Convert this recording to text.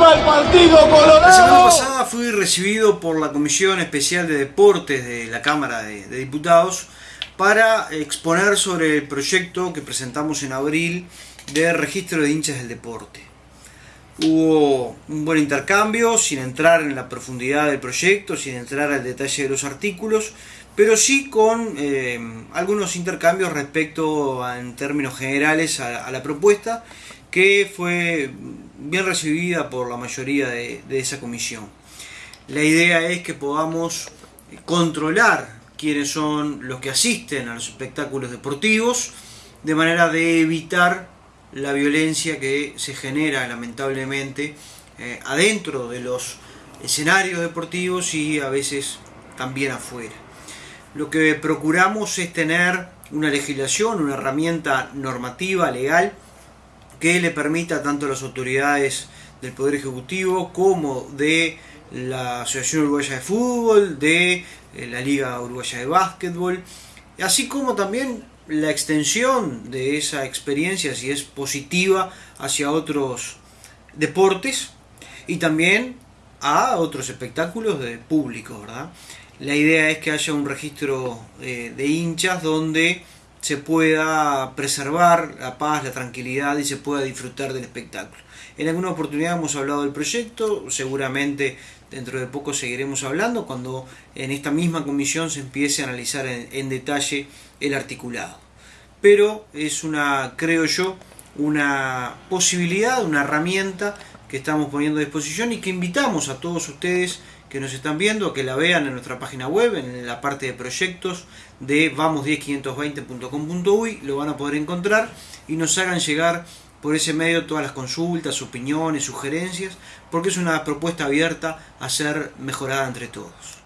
¡Viva el Partido Colorado! La semana pasada fui recibido por la Comisión Especial de Deportes de la Cámara de, Diputados para exponer sobre el proyecto que presentamos en abril de registro de hinchas del deporte. Hubo un buen intercambio, sin entrar en la profundidad del proyecto, sin entrar al detalle de los artículos, pero sí con eh, algunos intercambios respecto en términos generales a, la propuesta, que fue bien recibida por la mayoría de, esa comisión. La idea es que podamos controlar quiénes son los que asisten a los espectáculos deportivos, de manera de evitar la violencia que se genera lamentablemente eh, adentro de los escenarios deportivos y a veces también afuera. Lo que procuramos es tener una legislación, una herramienta normativa, legal, que le permita tanto a las autoridades del Poder Ejecutivo como de la Asociación Uruguaya de Fútbol, de eh, la Liga Uruguaya de Básquetbol, así como también la extensión de esa experiencia, si es positiva, hacia otros deportes y también a otros espectáculos de público, ¿verdad? La idea es que haya un registro eh, de hinchas donde se pueda preservar la paz, la tranquilidad y se pueda disfrutar del espectáculo. En alguna oportunidad hemos hablado del proyecto, seguramente dentro de poco seguiremos hablando cuando en esta misma comisión se empiece a analizar en, en detalle el articulado. Pero es una, creo yo, una posibilidad, una herramienta que estamos poniendo a disposición y que invitamos a todos ustedes que nos están viendo a que la vean en nuestra página web, en la parte de proyectos de vamos10520.com.uy, lo van a poder encontrar y nos hagan llegar por ese medio todas las consultas, opiniones, sugerencias, porque es una propuesta abierta a ser mejorada entre todos.